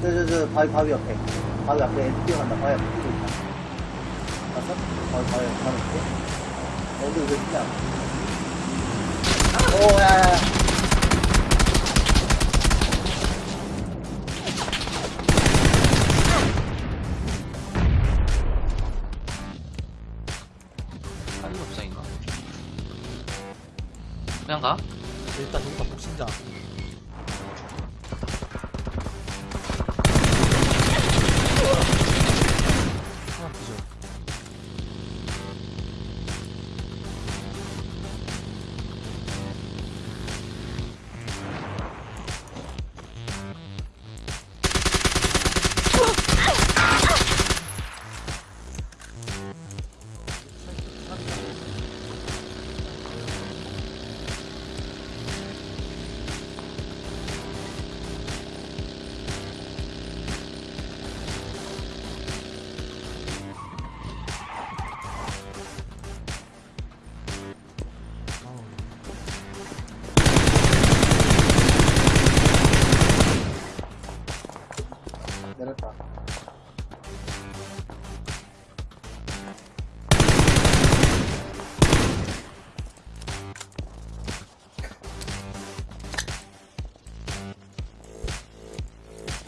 저, 저, 저, 바위, 바위 옆에. 바위 앞에 애들 뛰어간다. 바위 앞에 뛰고 있다. 봤어? 바위, 바위, 바위 앞에. 어디, 왜 뛰냐? 오, 야, 야, 야. 빨리 옥상인가? 그냥 가? 일단 여기가 복싱자.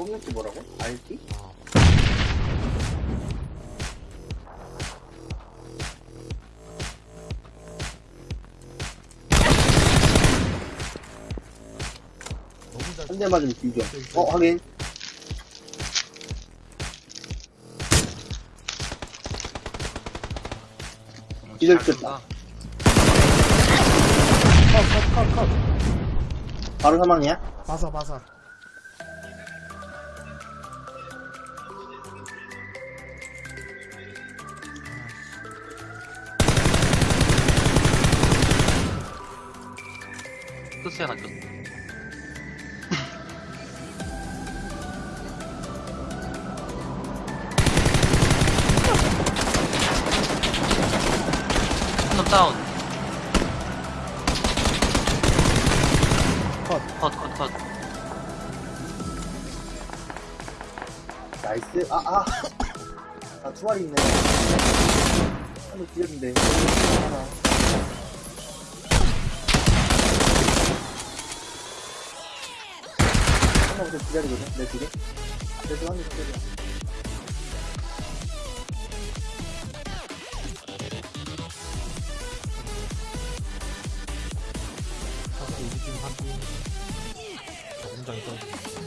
뽑는 게 뭐라고? 알기? 너무 잘. 한대 맞으면 뒤져. 어, 확인. 듯다. 쏜다. 컷, 컷, 컷, 컷. 바로 사망이야? 바사, 바사. 하나 꼈 한놈 다운. 컷. 컷, 컷, 컷. nice. 아, 아. 아, 두 마리 있네. 한번 뒤졌는데. 하나. 나부터 기다리거든, 내 뒤에. 그래서 한대 기다려. 바사 우리 팀 확인. 자, 공장에 떠.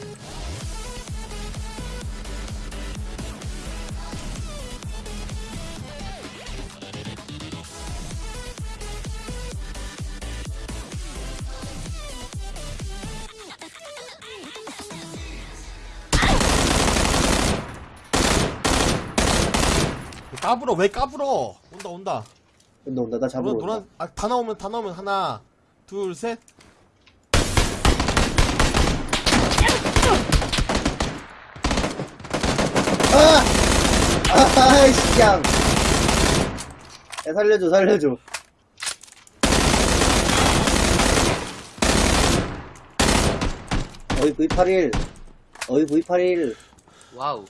까불어 왜 까불어 온다 온다 온다, 온다. 나 잡으러 노란, 온다. 노란 아, 다 나오면 다 나오면 하나 둘셋 아! 아이씨, 야. 야, 살려줘, 살려줘. 어이, V81. 어이, V81. 와우.